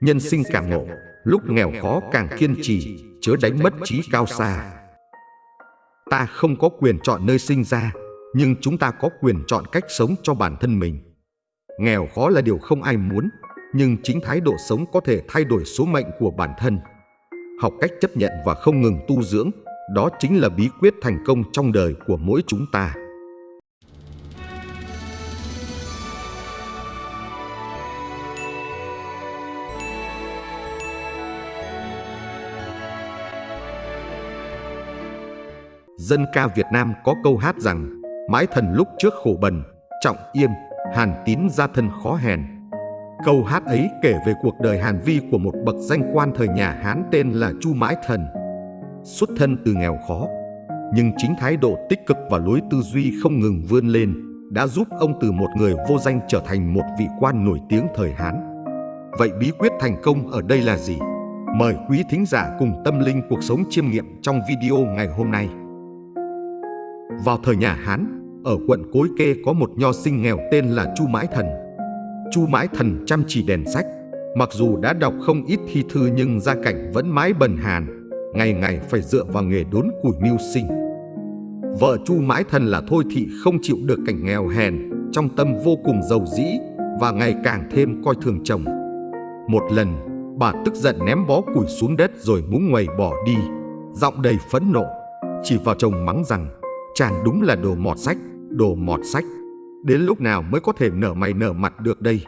Nhân sinh càng ngộ, lúc nghèo khó càng kiên trì, chớ đánh mất trí cao xa. Ta không có quyền chọn nơi sinh ra, nhưng chúng ta có quyền chọn cách sống cho bản thân mình. Nghèo khó là điều không ai muốn, nhưng chính thái độ sống có thể thay đổi số mệnh của bản thân. Học cách chấp nhận và không ngừng tu dưỡng, đó chính là bí quyết thành công trong đời của mỗi chúng ta. Dân ca Việt Nam có câu hát rằng Mãi thần lúc trước khổ bần, trọng yêm, hàn tín gia thân khó hèn. Câu hát ấy kể về cuộc đời hàn vi của một bậc danh quan thời nhà Hán tên là Chu Mãi Thần. Xuất thân từ nghèo khó, nhưng chính thái độ tích cực và lối tư duy không ngừng vươn lên đã giúp ông từ một người vô danh trở thành một vị quan nổi tiếng thời Hán. Vậy bí quyết thành công ở đây là gì? Mời quý thính giả cùng tâm linh cuộc sống chiêm nghiệm trong video ngày hôm nay. Vào thời nhà Hán, ở quận Cối Kê có một nho sinh nghèo tên là Chu Mãi Thần. Chu Mãi Thần chăm chỉ đèn sách, mặc dù đã đọc không ít thi thư nhưng gia cảnh vẫn mãi bần hàn, ngày ngày phải dựa vào nghề đốn củi mưu sinh. Vợ Chu Mãi Thần là Thôi Thị không chịu được cảnh nghèo hèn, trong tâm vô cùng giàu dĩ và ngày càng thêm coi thường chồng. Một lần, bà tức giận ném bó củi xuống đất rồi muốn ngoầy bỏ đi, giọng đầy phẫn nộ, chỉ vào chồng mắng rằng chàng đúng là đồ mọt sách, đồ mọt sách. Đến lúc nào mới có thể nở mày nở mặt được đây?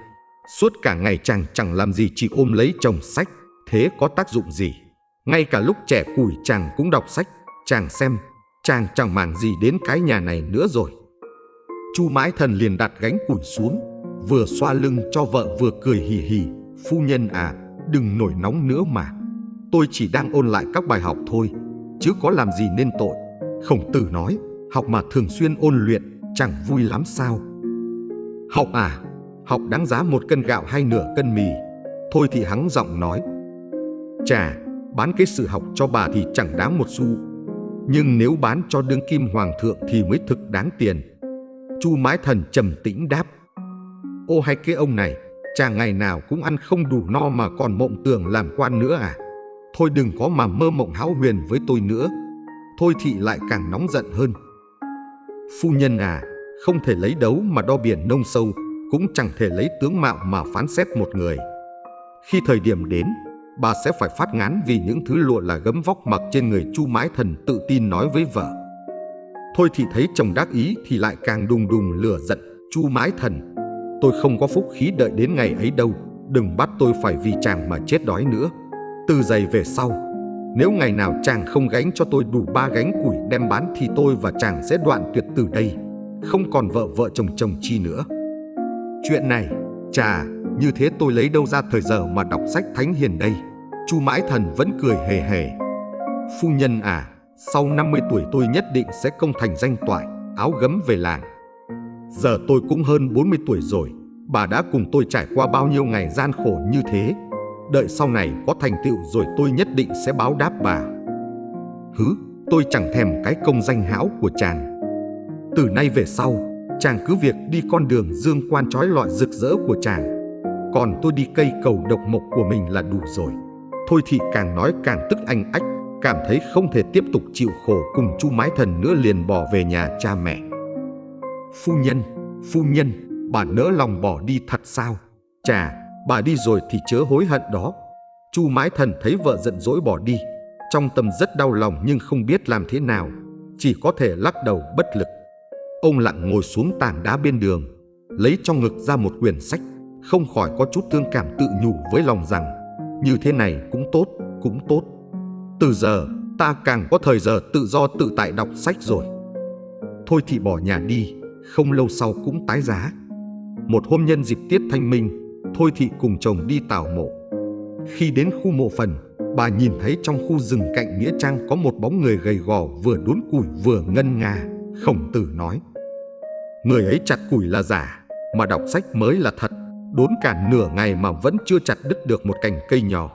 Suốt cả ngày chàng chẳng làm gì chỉ ôm lấy chồng sách, thế có tác dụng gì? Ngay cả lúc trẻ củi chàng cũng đọc sách, chàng xem, chàng chẳng màng gì đến cái nhà này nữa rồi. Chu mãi thần liền đặt gánh củi xuống, vừa xoa lưng cho vợ vừa cười hì hì. Phu nhân à, đừng nổi nóng nữa mà. Tôi chỉ đang ôn lại các bài học thôi, chứ có làm gì nên tội. Khổng tử nói, học mà thường xuyên ôn luyện chẳng vui lắm sao. Học à, học đáng giá một cân gạo hay nửa cân mì. Thôi thì hắng giọng nói. Chà, bán cái sự học cho bà thì chẳng đáng một xu. Nhưng nếu bán cho đương kim hoàng thượng thì mới thực đáng tiền. Chu mái thần trầm tĩnh đáp. Ô hay cái ông này, chà ngày nào cũng ăn không đủ no mà còn mộng tưởng làm quan nữa à? Thôi đừng có mà mơ mộng hão huyền với tôi nữa. Thôi thị lại càng nóng giận hơn. Phu nhân à, không thể lấy đấu mà đo biển nông sâu, cũng chẳng thể lấy tướng mạo mà phán xét một người. Khi thời điểm đến, bà sẽ phải phát ngán vì những thứ lụa là gấm vóc mặc trên người chu mãi thần tự tin nói với vợ. Thôi thì thấy chồng đắc ý thì lại càng đùng đùng lửa giận, chu mãi thần. Tôi không có phúc khí đợi đến ngày ấy đâu, đừng bắt tôi phải vì chàng mà chết đói nữa. Từ giày về sau, nếu ngày nào chàng không gánh cho tôi đủ ba gánh củi đem bán thì tôi và chàng sẽ đoạn tuyệt từ đây, không còn vợ vợ chồng chồng chi nữa. Chuyện này, chà, như thế tôi lấy đâu ra thời giờ mà đọc sách thánh hiền đây. Chu Mãi Thần vẫn cười hề hề. Phu nhân à, sau 50 tuổi tôi nhất định sẽ công thành danh toại, áo gấm về làng. Giờ tôi cũng hơn 40 tuổi rồi, bà đã cùng tôi trải qua bao nhiêu ngày gian khổ như thế Đợi sau này có thành tựu rồi tôi nhất định sẽ báo đáp bà. Hứ, tôi chẳng thèm cái công danh hão của chàng. Từ nay về sau, chàng cứ việc đi con đường dương quan trói lọi rực rỡ của chàng. Còn tôi đi cây cầu độc mộc của mình là đủ rồi. Thôi thì càng nói càng tức anh ách Cảm thấy không thể tiếp tục chịu khổ cùng chu mái thần nữa liền bỏ về nhà cha mẹ. Phu nhân, phu nhân, bà nỡ lòng bỏ đi thật sao? Chà, Bà đi rồi thì chớ hối hận đó. Chu mãi thần thấy vợ giận dỗi bỏ đi. Trong tâm rất đau lòng nhưng không biết làm thế nào. Chỉ có thể lắc đầu bất lực. Ông lặng ngồi xuống tảng đá bên đường. Lấy trong ngực ra một quyển sách. Không khỏi có chút thương cảm tự nhủ với lòng rằng Như thế này cũng tốt, cũng tốt. Từ giờ ta càng có thời giờ tự do tự tại đọc sách rồi. Thôi thì bỏ nhà đi, không lâu sau cũng tái giá. Một hôm nhân dịp tiết thanh minh, Thôi thị cùng chồng đi tảo mộ. Khi đến khu mộ phần, bà nhìn thấy trong khu rừng cạnh Nghĩa Trang có một bóng người gầy gò vừa đốn củi vừa ngân nga. Khổng tử nói, người ấy chặt củi là giả, mà đọc sách mới là thật. Đốn cả nửa ngày mà vẫn chưa chặt đứt được một cành cây nhỏ.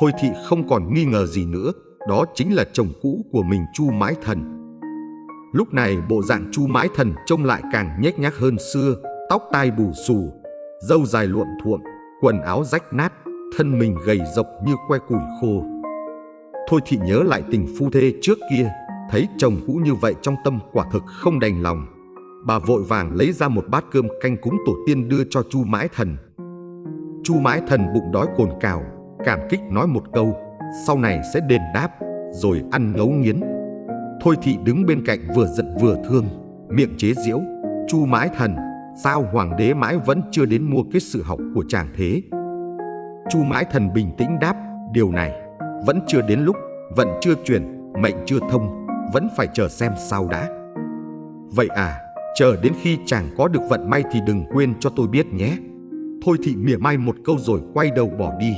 Thôi thị không còn nghi ngờ gì nữa, đó chính là chồng cũ của mình Chu Mãi Thần. Lúc này bộ dạng Chu Mãi Thần trông lại càng nhếch nhác hơn xưa, tóc tai bù xù, dâu dài luộm thuộm, quần áo rách nát, thân mình gầy rộc như que củi khô. Thôi thị nhớ lại tình phu thê trước kia, thấy chồng cũ như vậy trong tâm quả thực không đành lòng. Bà vội vàng lấy ra một bát cơm canh cúng tổ tiên đưa cho Chu Mãi Thần. Chu Mãi Thần bụng đói cồn cào, cảm kích nói một câu, sau này sẽ đền đáp, rồi ăn ngấu nghiến. Thôi thị đứng bên cạnh vừa giận vừa thương, miệng chế giễu, Chu Mãi Thần, sao hoàng đế mãi vẫn chưa đến mua kết sự học của chàng thế? Chu Mãi Thần bình tĩnh đáp, điều này vẫn chưa đến lúc, vẫn chưa truyền mệnh chưa thông, vẫn phải chờ xem sao đã. Vậy à, chờ đến khi chàng có được vận may thì đừng quên cho tôi biết nhé. Thôi thị mỉa mai một câu rồi quay đầu bỏ đi.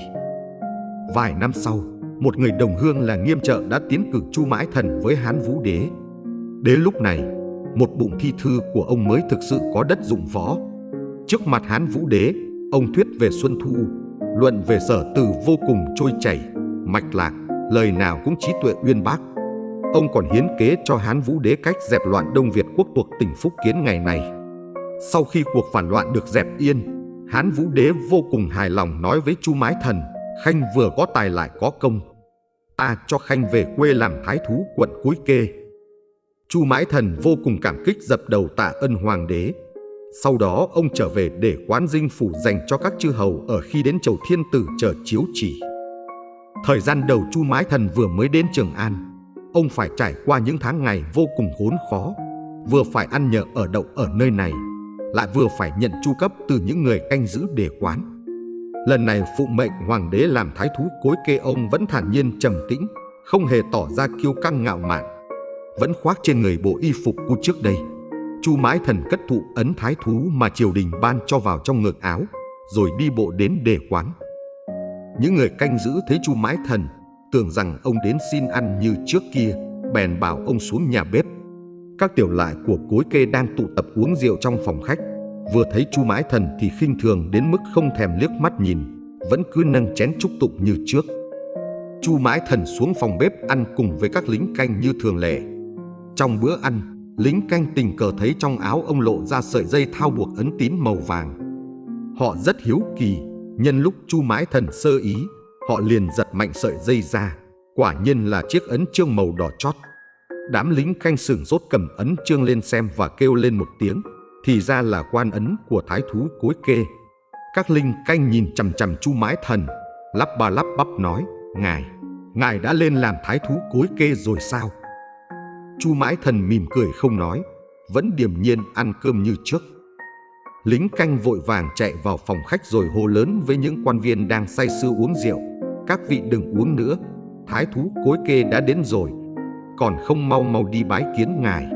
Vài năm sau, một người đồng hương là nghiêm trợ đã tiến cử Chu Mãi Thần với Hán Vũ Đế. Đến lúc này, một bụng thi thư của ông mới thực sự có đất dụng võ. Trước mặt Hán Vũ Đế, ông thuyết về Xuân Thu, luận về sở từ vô cùng trôi chảy, mạch lạc, lời nào cũng trí tuệ uyên bác. Ông còn hiến kế cho Hán Vũ Đế cách dẹp loạn Đông Việt quốc thuộc tỉnh Phúc Kiến ngày này. Sau khi cuộc phản loạn được dẹp yên, Hán Vũ Đế vô cùng hài lòng nói với Chu Mái Thần, Khanh vừa có tài lại có công. Ta cho Khanh về quê làm thái thú quận Cuối Kê. Chu Mãi Thần vô cùng cảm kích dập đầu tạ ân hoàng đế. Sau đó ông trở về để quán dinh phủ dành cho các chư hầu ở khi đến chầu thiên tử chờ chiếu chỉ. Thời gian đầu Chu Mãi Thần vừa mới đến Trường An, ông phải trải qua những tháng ngày vô cùng khốn khó, vừa phải ăn nhờ ở đậu ở nơi này, lại vừa phải nhận chu cấp từ những người canh giữ để quán. Lần này phụ mệnh hoàng đế làm thái thú cối kê ông vẫn thản nhiên trầm tĩnh, không hề tỏ ra kiêu căng ngạo mạn, vẫn khoác trên người bộ y phục của trước đây. Chu Mãi Thần cất thụ ấn thái thú mà triều đình ban cho vào trong ngực áo, rồi đi bộ đến đề quán. Những người canh giữ thấy Chu Mãi Thần tưởng rằng ông đến xin ăn như trước kia, bèn bảo ông xuống nhà bếp. Các tiểu lại của cối kê đang tụ tập uống rượu trong phòng khách, vừa thấy Chu Mãi Thần thì khinh thường đến mức không thèm liếc mắt nhìn, vẫn cứ nâng chén chúc tụng như trước. Chu Mãi Thần xuống phòng bếp ăn cùng với các lính canh như thường lệ. Trong bữa ăn, lính canh tình cờ thấy trong áo ông lộ ra sợi dây thao buộc ấn tín màu vàng. Họ rất hiếu kỳ, nhân lúc Chu Mãi Thần sơ ý, họ liền giật mạnh sợi dây ra. Quả nhiên là chiếc ấn trương màu đỏ chót. Đám lính canh sửng sốt cầm ấn trương lên xem và kêu lên một tiếng. Thì ra là quan ấn của thái thú cối kê. Các linh canh nhìn chằm chằm Chu Mãi Thần, lắp ba lắp bắp nói, Ngài, Ngài đã lên làm thái thú cối kê rồi sao? Chu Mãi Thần mỉm cười không nói, vẫn điềm nhiên ăn cơm như trước. Lính canh vội vàng chạy vào phòng khách rồi hô lớn với những quan viên đang say sưa uống rượu. Các vị đừng uống nữa, thái thú cối kê đã đến rồi, còn không mau mau đi bái kiến ngài.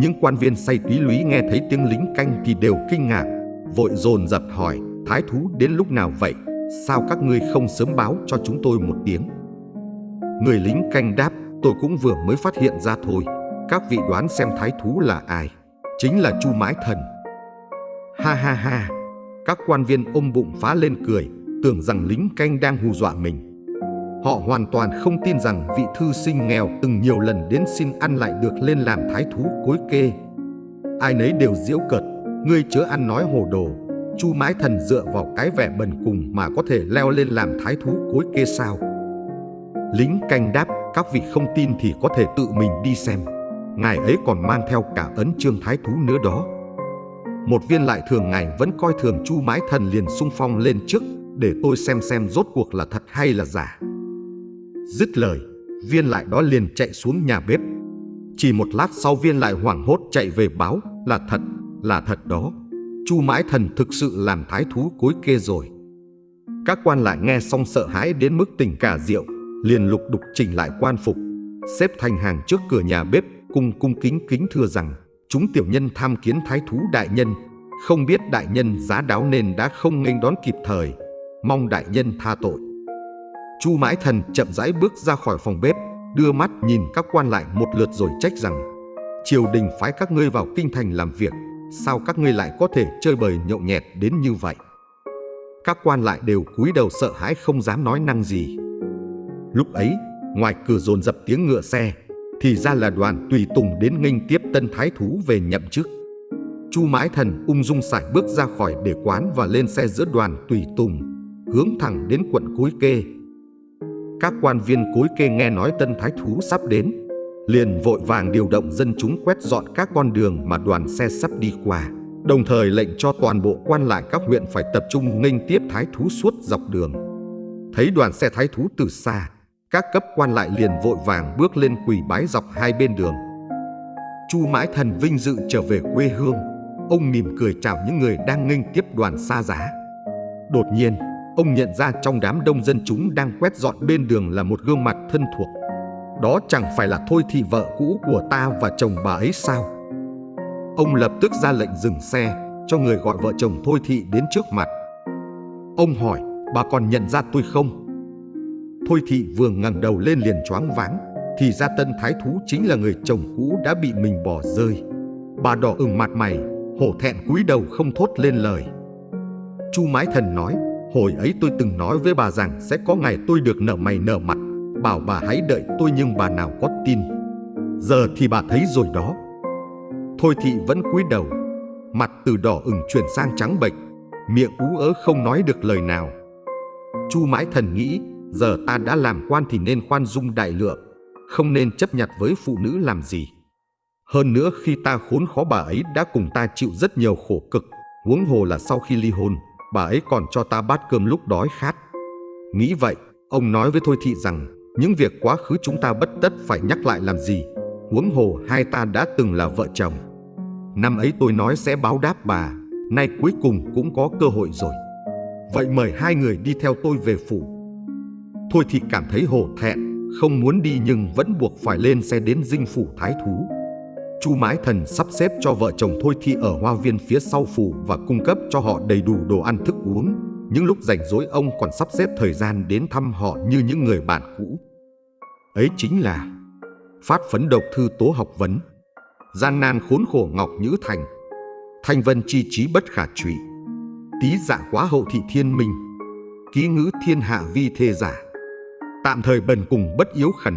Những quan viên say túy lúy nghe thấy tiếng lính canh thì đều kinh ngạc, vội dồn dập hỏi, thái thú đến lúc nào vậy? Sao các ngươi không sớm báo cho chúng tôi một tiếng? Người lính canh đáp, tôi cũng vừa mới phát hiện ra thôi. Các vị đoán xem thái thú là ai? Chính là Chu Mãi Thần. Ha ha ha, các quan viên ôm bụng phá lên cười, tưởng rằng lính canh đang hù dọa mình. Họ hoàn toàn không tin rằng vị thư sinh nghèo từng nhiều lần đến xin ăn lại được lên làm thái thú cối kê. Ai nấy đều diễu cợt, ngươi chớ ăn nói hồ đồ. Chu Mãi Thần dựa vào cái vẻ bần cùng mà có thể leo lên làm thái thú cối kê sao? Lính canh đáp, các vị không tin thì có thể tự mình đi xem. Ngài ấy còn mang theo cả ấn trương thái thú nữa đó. Một viên lại thường ngài vẫn coi thường chu mái thần liền sung phong lên trước để tôi xem xem rốt cuộc là thật hay là giả. Dứt lời, viên lại đó liền chạy xuống nhà bếp. Chỉ một lát sau viên lại hoảng hốt chạy về báo là thật, là thật đó. Chu mãi thần thực sự làm thái thú cối kê rồi. Các quan lại nghe xong sợ hãi đến mức tình cả rượu, liền lục đục chỉnh lại quan phục, xếp thành hàng trước cửa nhà bếp, cung cung kính kính thưa rằng chúng tiểu nhân tham kiến thái thú đại nhân, không biết đại nhân giá đáo nên đã không nghênh đón kịp thời, mong đại nhân tha tội. Chu Mãi Thần chậm rãi bước ra khỏi phòng bếp, đưa mắt nhìn các quan lại một lượt rồi trách rằng triều đình phái các ngươi vào kinh thành làm việc, sao các ngươi lại có thể chơi bời nhậu nhẹt đến như vậy? Các quan lại đều cúi đầu sợ hãi không dám nói năng gì. Lúc ấy, ngoài cửa dồn dập tiếng ngựa xe, thì ra là đoàn tùy tùng đến nghênh tiếp tân thái thú về nhậm chức. Chu Mãi Thần ung dung sải bước ra khỏi để quán và lên xe giữa đoàn tùy tùng, hướng thẳng đến quận Cối Kê. Các quan viên Cối Kê nghe nói tân thái thú sắp đến, liền vội vàng điều động dân chúng quét dọn các con đường mà đoàn xe sắp đi qua, đồng thời lệnh cho toàn bộ quan lại các huyện phải tập trung nghênh tiếp thái thú suốt dọc đường. Thấy đoàn xe thái thú từ xa, các cấp quan lại liền vội vàng bước lên quỳ bái dọc hai bên đường. Chu Mãi Thần vinh dự trở về quê hương, ông mỉm cười chào những người đang nghênh tiếp đoàn xa giá. Đột nhiên, ông nhận ra trong đám đông dân chúng đang quét dọn bên đường là một gương mặt thân thuộc. Đó chẳng phải là Thôi Thị vợ cũ của ta và chồng bà ấy sao? Ông lập tức ra lệnh dừng xe, cho người gọi vợ chồng Thôi Thị đến trước mặt. Ông hỏi, bà còn nhận ra tôi không? Thôi Thị vừa ngẩng đầu lên liền choáng váng, thì ra tân thái thú chính là người chồng cũ đã bị mình bỏ rơi. Bà đỏ ửng mặt mày, hổ thẹn cúi đầu không thốt lên lời. Chu Mái Thần nói, hồi ấy tôi từng nói với bà rằng sẽ có ngày tôi được nở mày nở mặt, bảo bà hãy đợi tôi nhưng bà nào có tin. Giờ thì bà thấy rồi đó. Thôi thị vẫn cúi đầu, mặt từ đỏ ửng chuyển sang trắng bệch, miệng ú ớ không nói được lời nào. Chu Mãi Thần nghĩ, giờ ta đã làm quan thì nên khoan dung đại lượng, không nên chấp nhặt với phụ nữ làm gì. Hơn nữa khi ta khốn khó bà ấy đã cùng ta chịu rất nhiều khổ cực, huống hồ là sau khi ly hôn, bà ấy còn cho ta bát cơm lúc đói khát. Nghĩ vậy, ông nói với Thôi Thị rằng những việc quá khứ chúng ta bất tất phải nhắc lại làm gì, huống hồ hai ta đã từng là vợ chồng. Năm ấy tôi nói sẽ báo đáp bà, nay cuối cùng cũng có cơ hội rồi. Vậy mời hai người đi theo tôi về phủ. Thôi Thị cảm thấy hổ thẹn, không muốn đi nhưng vẫn buộc phải lên xe đến dinh phủ thái thú. Chu Mái Thần sắp xếp cho vợ chồng Thôi thị ở hoa viên phía sau phủ và cung cấp cho họ đầy đủ đồ ăn thức uống. Những lúc rảnh rỗi ông còn sắp xếp thời gian đến thăm họ như những người bạn cũ. Ấy chính là phát phấn độc thư tố học vấn, gian nan khốn khổ ngọc nhữ thành, thanh vân chi trí bất khả trụy, tí dạ quá hậu thị thiên minh, ký ngữ thiên hạ vi thê giả, tạm thời bần cùng bất yếu khẩn,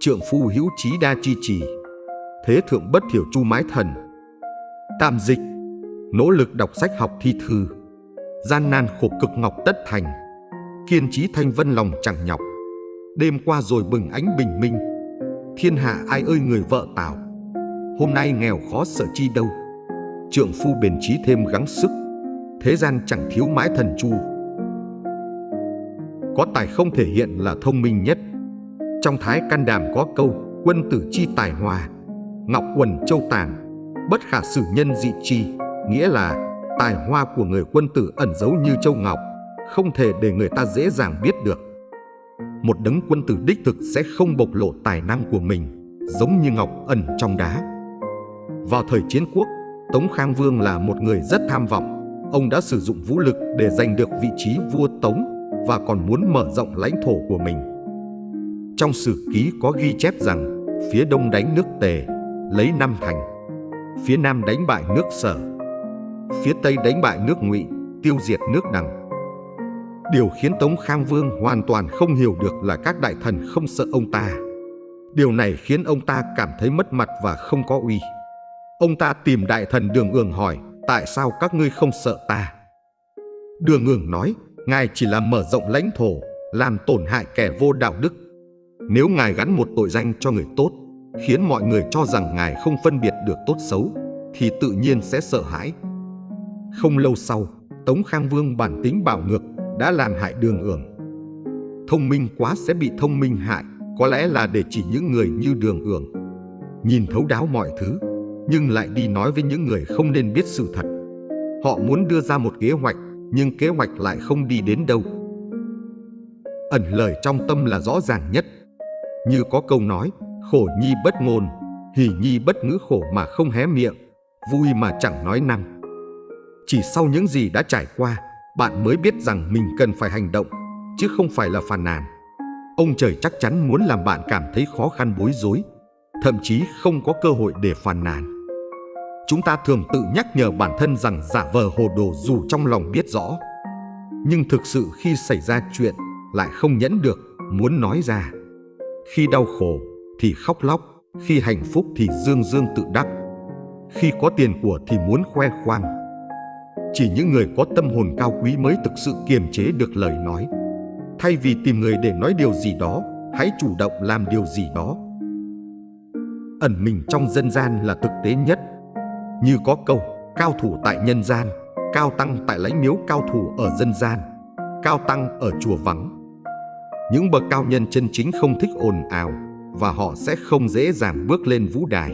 trượng phu hữu trí đa chi trì, thế thượng bất thiểu chu mái thần. Tạm dịch, nỗ lực đọc sách học thi thư, gian nan khổ cực ngọc tất thành, kiên trí thanh vân lòng chẳng nhọc. Đêm qua rồi bừng ánh bình minh, thiên hạ ai ơi người vợ tảo, hôm nay nghèo khó sợ chi đâu. Trượng phu bền trí thêm gắng sức, thế gian chẳng thiếu mãi thần chu. Có tài không thể hiện là thông minh nhất. Trong thái can đàm có câu quân tử chi tài hòa, ngọc quần châu tàng, bất khả sử nhân dị chi, nghĩa là tài hoa của người quân tử ẩn giấu như châu ngọc, không thể để người ta dễ dàng biết được. Một đấng quân tử đích thực sẽ không bộc lộ tài năng của mình, giống như ngọc ẩn trong đá. Vào thời chiến quốc, Tống Khang Vương là một người rất tham vọng. Ông đã sử dụng vũ lực để giành được vị trí vua Tống và còn muốn mở rộng lãnh thổ của mình. Trong sử ký có ghi chép rằng phía đông đánh nước Tề, lấy năm thành phía nam đánh bại nước sở. Phía tây đánh bại nước ngụy tiêu diệt nước đằng. Điều khiến tống khang vương hoàn toàn không hiểu được là các đại thần không sợ ông ta. Điều này khiến ông ta cảm thấy mất mặt và không có uy. Ông ta tìm đại thần đường ương hỏi tại sao các ngươi không sợ ta? Đường ương nói ngài chỉ là mở rộng lãnh thổ làm tổn hại kẻ vô đạo đức nếu ngài gắn một tội danh cho người tốt khiến mọi người cho rằng ngài không phân biệt được tốt xấu, thì tự nhiên sẽ sợ hãi. Không lâu sau, Tống Khang Vương bản tính bạo ngược đã làm hại đường ưởng. Thông minh quá sẽ bị thông minh hại, có lẽ là để chỉ những người như đường ưởng. Nhìn thấu đáo mọi thứ, nhưng lại đi nói với những người không nên biết sự thật. Họ muốn đưa ra một kế hoạch, nhưng kế hoạch lại không đi đến đâu. Ẩn lời trong tâm là rõ ràng nhất. Như có câu nói, Khổ nhi bất ngôn, hỉ nhi bất ngữ khổ mà không hé miệng, vui mà chẳng nói năng. Chỉ sau những gì đã trải qua, bạn mới biết rằng mình cần phải hành động, chứ không phải là phàn nàn. Ông trời chắc chắn muốn làm bạn cảm thấy khó khăn bối rối, thậm chí không có cơ hội để phàn nàn. Chúng ta thường tự nhắc nhở bản thân rằng giả vờ hồ đồ dù trong lòng biết rõ. Nhưng thực sự khi xảy ra chuyện lại không nhẫn được, muốn nói ra. Khi đau khổ, thì khóc lóc, khi hạnh phúc thì dương dương tự đắc. khi có tiền của thì muốn khoe khoang. Chỉ những người có tâm hồn cao quý mới thực sự kiềm chế được lời nói. Thay vì tìm người để nói điều gì đó, hãy chủ động làm điều gì đó. Ẩn mình trong dân gian là thực tế nhất. Như có câu, cao thủ tại nhân gian, cao tăng tại lãnh miếu cao thủ ở dân gian, cao tăng ở chùa vắng. Những bậc cao nhân chân chính không thích ồn ào và họ sẽ không dễ dàng bước lên vũ đài.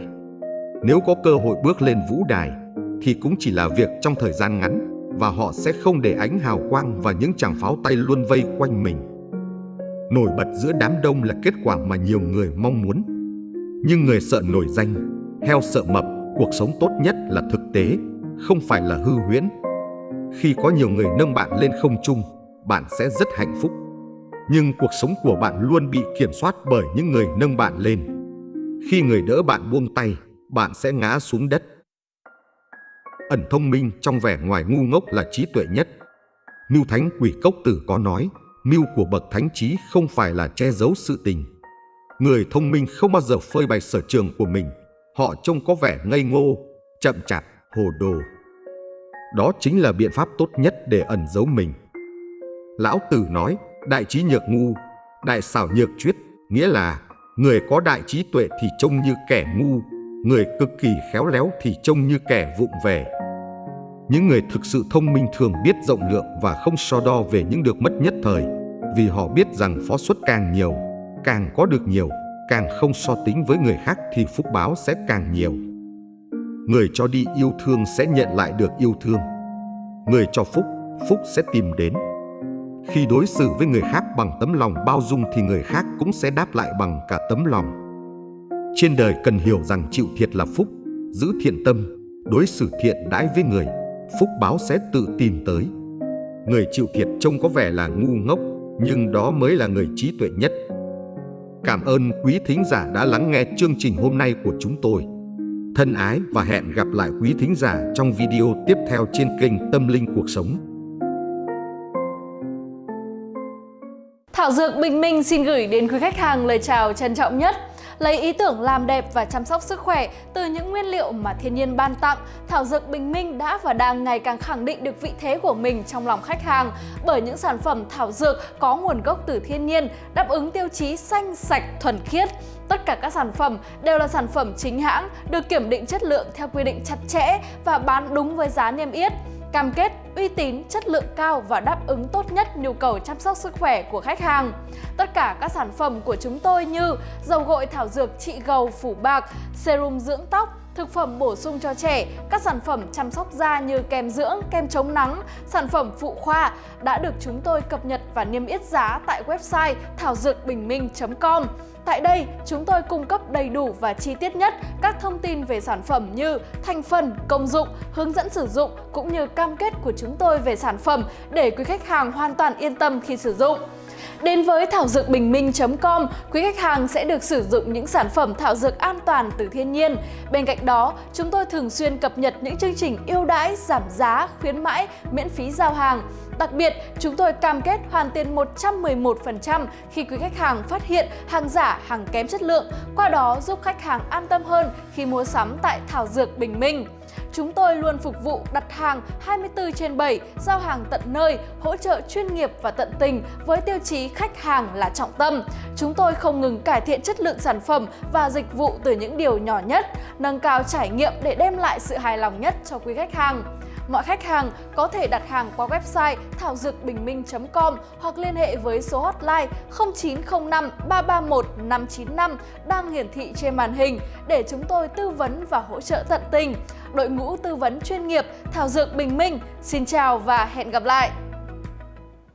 Nếu có cơ hội bước lên vũ đài thì cũng chỉ là việc trong thời gian ngắn và họ sẽ không để ánh hào quang và những chàng pháo tay luôn vây quanh mình. Nổi bật giữa đám đông là kết quả mà nhiều người mong muốn. Nhưng người sợ nổi danh, heo sợ mập, cuộc sống tốt nhất là thực tế, không phải là hư huyễn. Khi có nhiều người nâng bạn lên không trung, bạn sẽ rất hạnh phúc. Nhưng cuộc sống của bạn luôn bị kiểm soát bởi những người nâng bạn lên. Khi người đỡ bạn buông tay, bạn sẽ ngã xuống đất. Ẩn thông minh trong vẻ ngoài ngu ngốc là trí tuệ nhất. Mưu Thánh Quỷ Cốc Tử có nói, mưu của bậc thánh trí không phải là che giấu sự tình. Người thông minh không bao giờ phơi bày sở trường của mình. Họ trông có vẻ ngây ngô, chậm chạp, hồ đồ. Đó chính là biện pháp tốt nhất để ẩn giấu mình. Lão Tử nói, đại trí nhược ngu, đại xảo nhược chuyết, nghĩa là người có đại trí tuệ thì trông như kẻ ngu, người cực kỳ khéo léo thì trông như kẻ vụng về. Những người thực sự thông minh thường biết rộng lượng và không so đo về những được mất nhất thời, vì họ biết rằng phó suất càng nhiều, càng có được nhiều, càng không so tính với người khác thì phúc báo sẽ càng nhiều. Người cho đi yêu thương sẽ nhận lại được yêu thương. Người cho phúc, phúc sẽ tìm đến. Khi đối xử với người khác bằng tấm lòng bao dung thì người khác cũng sẽ đáp lại bằng cả tấm lòng. Trên đời cần hiểu rằng chịu thiệt là phúc, giữ thiện tâm, đối xử thiện đãi với người, phúc báo sẽ tự tìm tới. Người chịu thiệt trông có vẻ là ngu ngốc, nhưng đó mới là người trí tuệ nhất. Cảm ơn quý thính giả đã lắng nghe chương trình hôm nay của chúng tôi. Thân ái và hẹn gặp lại quý thính giả trong video tiếp theo trên kênh Tâm Linh Cuộc Sống. Thảo Dược Bình Minh xin gửi đến quý khách hàng lời chào trân trọng nhất. Lấy ý tưởng làm đẹp và chăm sóc sức khỏe từ những nguyên liệu mà thiên nhiên ban tặng, Thảo Dược Bình Minh đã và đang ngày càng khẳng định được vị thế của mình trong lòng khách hàng bởi những sản phẩm thảo dược có nguồn gốc từ thiên nhiên, đáp ứng tiêu chí xanh, sạch, thuần khiết. Tất cả các sản phẩm đều là sản phẩm chính hãng, được kiểm định chất lượng theo quy định chặt chẽ và bán đúng với giá niêm yết cam kết uy tín, chất lượng cao và đáp ứng tốt nhất nhu cầu chăm sóc sức khỏe của khách hàng. Tất cả các sản phẩm của chúng tôi như dầu gội thảo dược trị gầu phủ bạc, serum dưỡng tóc, thực phẩm bổ sung cho trẻ, các sản phẩm chăm sóc da như kem dưỡng, kem chống nắng, sản phẩm phụ khoa đã được chúng tôi cập nhật và niêm yết giá tại website thảo dược bình minh.com. Tại đây, chúng tôi cung cấp đầy đủ và chi tiết nhất các thông tin về sản phẩm như thành phần, công dụng, hướng dẫn sử dụng cũng như cam kết của chúng tôi về sản phẩm để quý khách hàng hoàn toàn yên tâm khi sử dụng. Đến với thảo dược bình minh.com, quý khách hàng sẽ được sử dụng những sản phẩm thảo dược an toàn từ thiên nhiên. Bên cạnh đó, chúng tôi thường xuyên cập nhật những chương trình ưu đãi, giảm giá, khuyến mãi, miễn phí giao hàng. Đặc biệt, chúng tôi cam kết hoàn tiền 111% khi quý khách hàng phát hiện hàng giả, hàng kém chất lượng, qua đó giúp khách hàng an tâm hơn khi mua sắm tại Thảo Dược Bình Minh. Chúng tôi luôn phục vụ đặt hàng 24 trên 7, giao hàng tận nơi, hỗ trợ chuyên nghiệp và tận tình với tiêu chí khách hàng là trọng tâm. Chúng tôi không ngừng cải thiện chất lượng sản phẩm và dịch vụ từ những điều nhỏ nhất, nâng cao trải nghiệm để đem lại sự hài lòng nhất cho quý khách hàng. Mọi khách hàng có thể đặt hàng qua website thảo dược bình minh.com hoặc liên hệ với số hotline 0905 331 595 đang hiển thị trên màn hình để chúng tôi tư vấn và hỗ trợ tận tình. Đội ngũ tư vấn chuyên nghiệp Thảo Dược Bình Minh, xin chào và hẹn gặp lại!